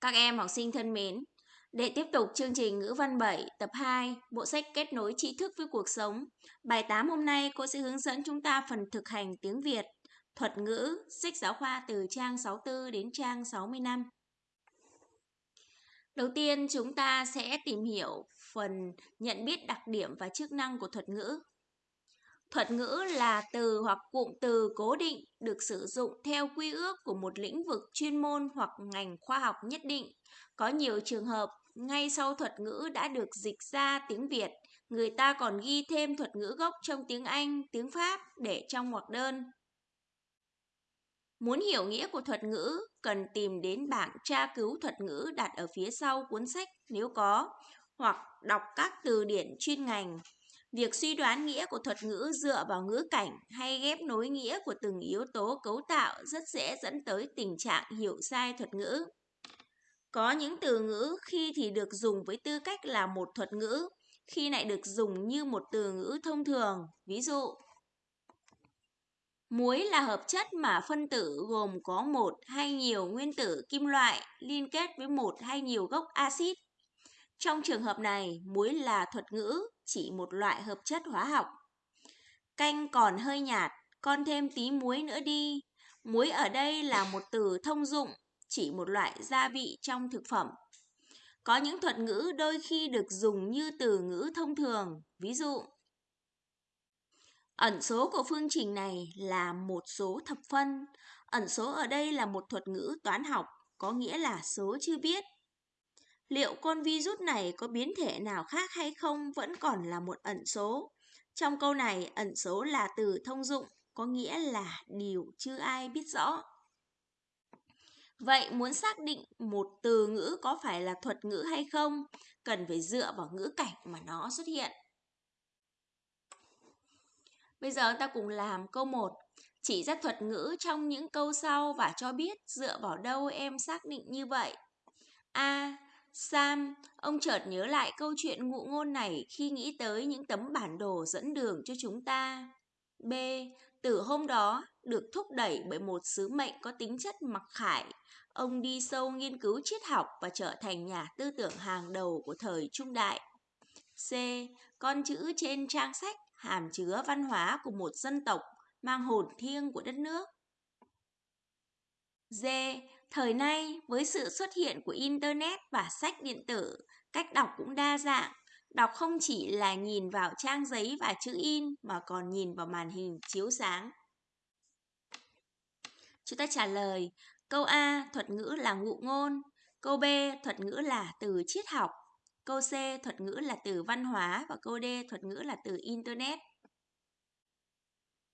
Các em học sinh thân mến, để tiếp tục chương trình ngữ văn 7 tập 2, bộ sách kết nối tri thức với cuộc sống, bài 8 hôm nay cô sẽ hướng dẫn chúng ta phần thực hành tiếng Việt, thuật ngữ, sách giáo khoa từ trang 64 đến trang 65. Đầu tiên chúng ta sẽ tìm hiểu phần nhận biết đặc điểm và chức năng của thuật ngữ. Thuật ngữ là từ hoặc cụm từ cố định được sử dụng theo quy ước của một lĩnh vực chuyên môn hoặc ngành khoa học nhất định. Có nhiều trường hợp, ngay sau thuật ngữ đã được dịch ra tiếng Việt, người ta còn ghi thêm thuật ngữ gốc trong tiếng Anh, tiếng Pháp để trong ngoặc đơn. Muốn hiểu nghĩa của thuật ngữ, cần tìm đến bảng tra cứu thuật ngữ đặt ở phía sau cuốn sách nếu có, hoặc đọc các từ điển chuyên ngành Việc suy đoán nghĩa của thuật ngữ dựa vào ngữ cảnh hay ghép nối nghĩa của từng yếu tố cấu tạo rất dễ dẫn tới tình trạng hiểu sai thuật ngữ. Có những từ ngữ khi thì được dùng với tư cách là một thuật ngữ, khi lại được dùng như một từ ngữ thông thường. Ví dụ, Muối là hợp chất mà phân tử gồm có một hay nhiều nguyên tử kim loại liên kết với một hay nhiều gốc axit. Trong trường hợp này, muối là thuật ngữ chỉ một loại hợp chất hóa học. Canh còn hơi nhạt, con thêm tí muối nữa đi. Muối ở đây là một từ thông dụng, chỉ một loại gia vị trong thực phẩm. Có những thuật ngữ đôi khi được dùng như từ ngữ thông thường, ví dụ Ẩn số của phương trình này là một số thập phân. Ẩn số ở đây là một thuật ngữ toán học, có nghĩa là số chưa biết. Liệu con virus này có biến thể nào khác hay không vẫn còn là một ẩn số. Trong câu này, ẩn số là từ thông dụng, có nghĩa là điều chưa ai biết rõ. Vậy muốn xác định một từ ngữ có phải là thuật ngữ hay không, cần phải dựa vào ngữ cảnh mà nó xuất hiện. Bây giờ ta cùng làm câu 1. Chỉ ra thuật ngữ trong những câu sau và cho biết dựa vào đâu em xác định như vậy. A. Sam, ông chợt nhớ lại câu chuyện ngụ ngôn này khi nghĩ tới những tấm bản đồ dẫn đường cho chúng ta. B. Từ hôm đó, được thúc đẩy bởi một sứ mệnh có tính chất mặc khải, ông đi sâu nghiên cứu triết học và trở thành nhà tư tưởng hàng đầu của thời trung đại. C. Con chữ trên trang sách hàm chứa văn hóa của một dân tộc mang hồn thiêng của đất nước. D. Thời nay, với sự xuất hiện của Internet và sách điện tử, cách đọc cũng đa dạng. Đọc không chỉ là nhìn vào trang giấy và chữ in mà còn nhìn vào màn hình chiếu sáng. Chúng ta trả lời, câu A thuật ngữ là ngụ ngôn, câu B thuật ngữ là từ triết học, câu C thuật ngữ là từ văn hóa và câu D thuật ngữ là từ Internet.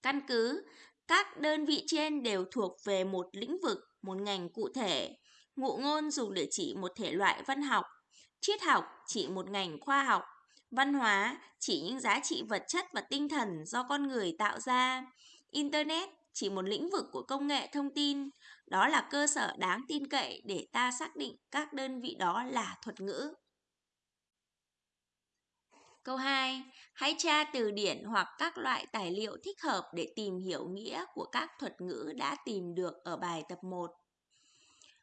Căn cứ, các đơn vị trên đều thuộc về một lĩnh vực một ngành cụ thể. Ngụ ngôn dùng để chỉ một thể loại văn học, triết học chỉ một ngành khoa học, văn hóa chỉ những giá trị vật chất và tinh thần do con người tạo ra, internet chỉ một lĩnh vực của công nghệ thông tin, đó là cơ sở đáng tin cậy để ta xác định các đơn vị đó là thuật ngữ. Câu 2. Hãy tra từ điển hoặc các loại tài liệu thích hợp để tìm hiểu nghĩa của các thuật ngữ đã tìm được ở bài tập 1.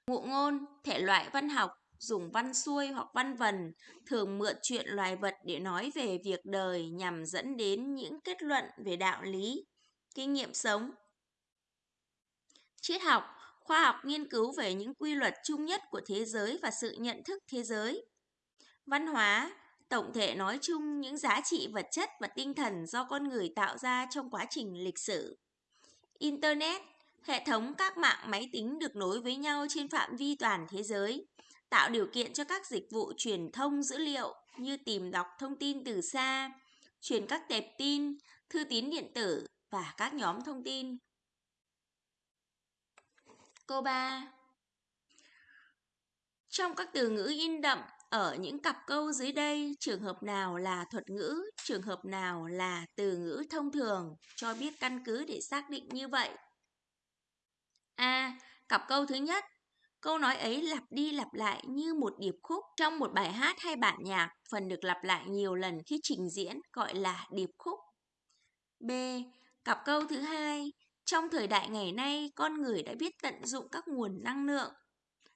Ngụ ngôn, thể loại văn học, dùng văn xuôi hoặc văn vần, thường mượn chuyện loài vật để nói về việc đời nhằm dẫn đến những kết luận về đạo lý, kinh nghiệm sống. Triết học, khoa học nghiên cứu về những quy luật chung nhất của thế giới và sự nhận thức thế giới. Văn hóa, tổng thể nói chung những giá trị vật chất và tinh thần do con người tạo ra trong quá trình lịch sử. Internet, hệ thống các mạng máy tính được nối với nhau trên phạm vi toàn thế giới, tạo điều kiện cho các dịch vụ truyền thông dữ liệu như tìm đọc thông tin từ xa, truyền các tệp tin, thư tín điện tử và các nhóm thông tin. Câu 3 trong các từ ngữ in đậm ở những cặp câu dưới đây, trường hợp nào là thuật ngữ, trường hợp nào là từ ngữ thông thường, cho biết căn cứ để xác định như vậy. A. Cặp câu thứ nhất, câu nói ấy lặp đi lặp lại như một điệp khúc trong một bài hát hay bản nhạc, phần được lặp lại nhiều lần khi trình diễn gọi là điệp khúc. B. Cặp câu thứ hai, trong thời đại ngày nay, con người đã biết tận dụng các nguồn năng lượng.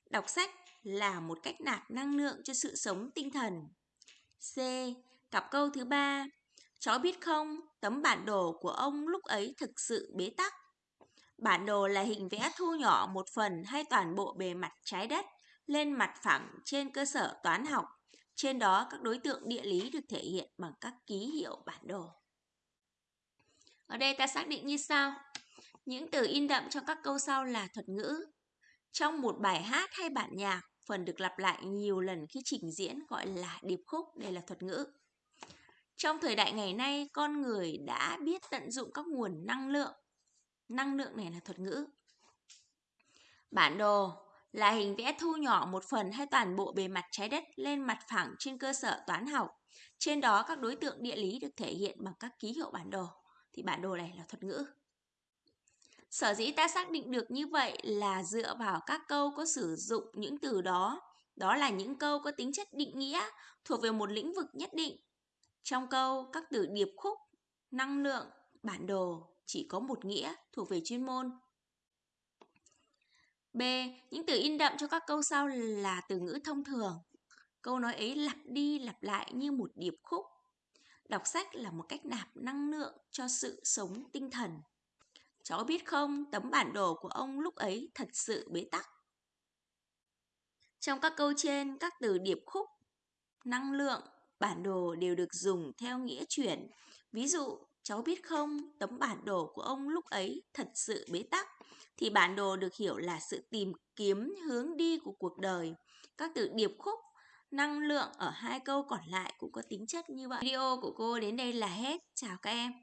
Đọc sách, là một cách nạp năng lượng cho sự sống tinh thần. C. Cặp câu thứ ba, cháu biết không, tấm bản đồ của ông lúc ấy thực sự bế tắc. Bản đồ là hình vẽ thu nhỏ một phần hay toàn bộ bề mặt trái đất lên mặt phẳng trên cơ sở toán học. Trên đó các đối tượng địa lý được thể hiện bằng các ký hiệu bản đồ. Ở đây ta xác định như sau. Những từ in đậm trong các câu sau là thuật ngữ. Trong một bài hát hay bản nhạc, phần được lặp lại nhiều lần khi trình diễn gọi là điệp khúc, đây là thuật ngữ. Trong thời đại ngày nay, con người đã biết tận dụng các nguồn năng lượng. Năng lượng này là thuật ngữ. Bản đồ là hình vẽ thu nhỏ một phần hay toàn bộ bề mặt trái đất lên mặt phẳng trên cơ sở toán học. Trên đó các đối tượng địa lý được thể hiện bằng các ký hiệu bản đồ. Thì bản đồ này là thuật ngữ. Sở dĩ ta xác định được như vậy là dựa vào các câu có sử dụng những từ đó. Đó là những câu có tính chất định nghĩa thuộc về một lĩnh vực nhất định. Trong câu, các từ điệp khúc, năng lượng, bản đồ chỉ có một nghĩa thuộc về chuyên môn. B. Những từ in đậm cho các câu sau là từ ngữ thông thường. Câu nói ấy lặp đi lặp lại như một điệp khúc. Đọc sách là một cách nạp năng lượng cho sự sống tinh thần. Cháu biết không, tấm bản đồ của ông lúc ấy thật sự bế tắc. Trong các câu trên, các từ điệp khúc, năng lượng, bản đồ đều được dùng theo nghĩa chuyển. Ví dụ, cháu biết không, tấm bản đồ của ông lúc ấy thật sự bế tắc. Thì bản đồ được hiểu là sự tìm kiếm hướng đi của cuộc đời. Các từ điệp khúc, năng lượng ở hai câu còn lại cũng có tính chất như vậy. Video của cô đến đây là hết. Chào các em.